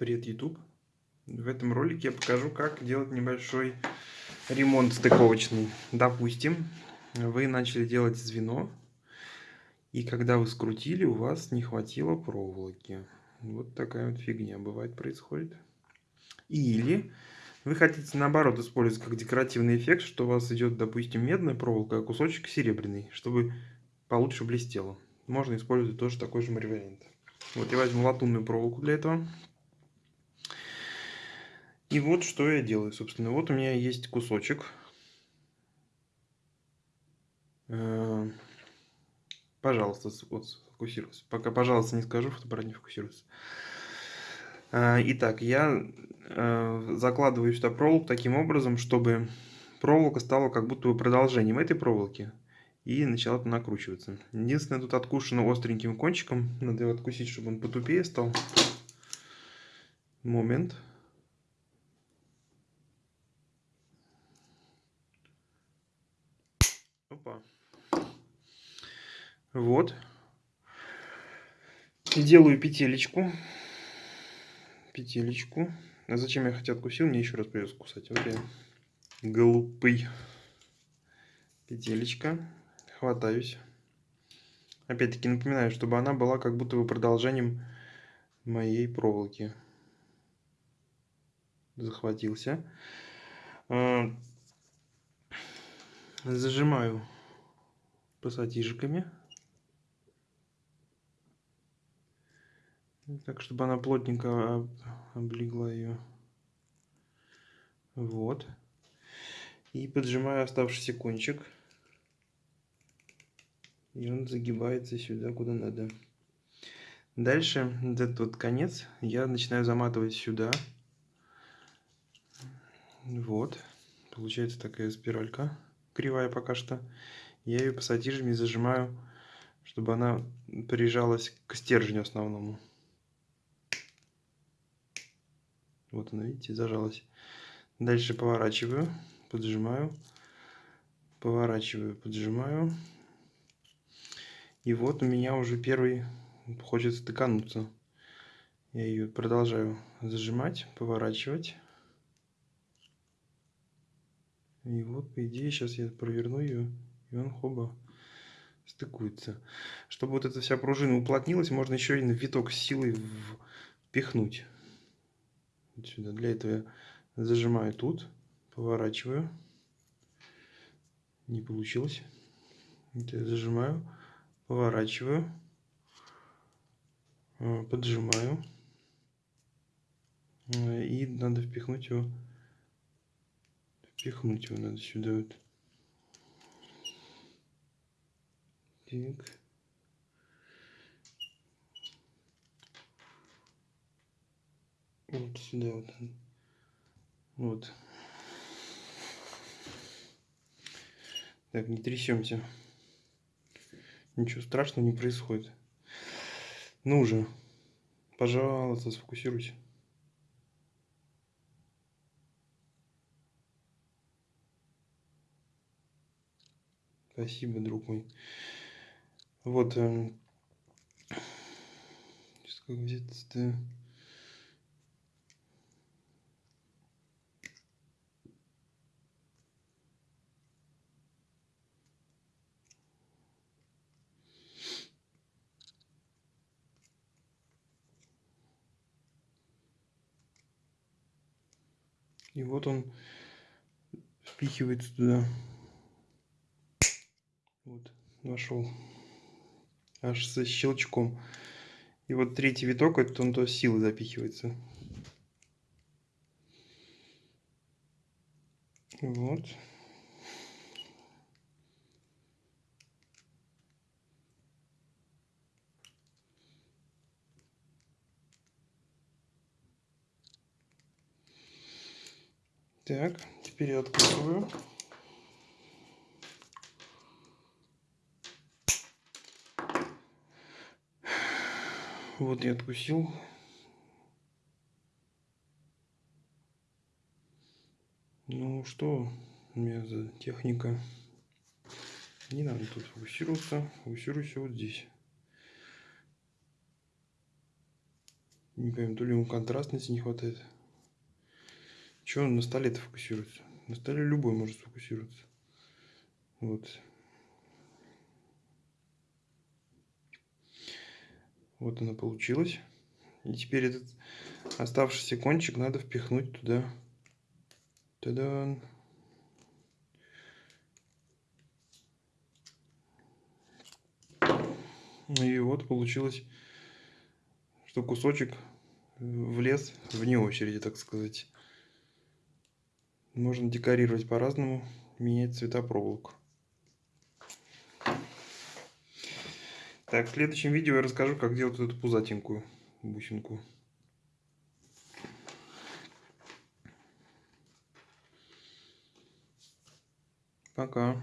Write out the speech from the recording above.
Привет, YouTube! В этом ролике я покажу, как делать небольшой ремонт стыковочный. Допустим, вы начали делать звено, и когда вы скрутили, у вас не хватило проволоки. Вот такая вот фигня бывает происходит. Или вы хотите наоборот использовать как декоративный эффект, что у вас идет, допустим, медная проволока, а кусочек серебряный, чтобы получше блестело. Можно использовать тоже такой же вариант. Вот я возьму латунную проволоку для этого. И вот что я делаю, собственно. Вот у меня есть кусочек. Э, пожалуйста, вот сфокусируйся. Пока, пожалуйста, не скажу, фотоаппарат не фокусируется. Э, итак, я э, закладываю сюда проволоку таким образом, чтобы проволока стала как будто бы продолжением этой проволоки и начала накручиваться. Единственное, тут откушено остреньким кончиком. Надо его откусить, чтобы он потупее стал. Момент. Опа. Вот. Делаю петелечку. Петелечку. А зачем я хотя откусил? Мне еще раз придется кусать. Вот я глупый. Петелечка. Хватаюсь. Опять-таки напоминаю, чтобы она была как будто бы продолжением моей проволоки. Захватился. А, Зажимаю пассатижиками. Так, чтобы она плотненько облегла ее. Вот. И поджимаю оставшийся кончик. И он загибается сюда, куда надо. Дальше этот вот конец я начинаю заматывать сюда. Вот. Получается такая спиралька кривая пока что. Я ее пассатижами зажимаю, чтобы она прижалась к стержню основному. Вот она, видите, зажалась. Дальше поворачиваю, поджимаю, поворачиваю, поджимаю. И вот у меня уже первый хочет стыкануться. Я ее продолжаю зажимать, поворачивать. И вот, по идее, сейчас я проверну ее, и он хоба стыкуется. Чтобы вот эта вся пружина уплотнилась, можно еще на виток силой впихнуть. Вот сюда. Для этого я зажимаю тут, поворачиваю. Не получилось. Вот я зажимаю, поворачиваю, э, поджимаю. Э, и надо впихнуть его Пихнуть его надо сюда вот. Так. Вот сюда вот. Вот. Так, не трясемся. Ничего страшного не происходит. Ну же, пожалуйста, сфокусируйся. Спасибо, друг мой. Вот. Э, как где-то... И вот он впихивается туда. Вот, нашел. Аж со щелчком. И вот третий виток, это он то силы запихивается. Вот. Так, теперь я открываю. Вот я откусил. Ну что у меня за техника? Не надо тут фокусироваться. Фокусируйся вот здесь. Не пойму, то ли ему контрастности не хватает. Че он на столе-то фокусируется? На столе любой может сфокусироваться. Вот. Вот она получилась. И теперь этот оставшийся кончик надо впихнуть туда. Тогда И вот получилось, что кусочек влез вне очереди, так сказать. Можно декорировать по-разному, менять цвета проволоку. Так, в следующем видео я расскажу, как делать эту пузатенькую бусинку. Пока.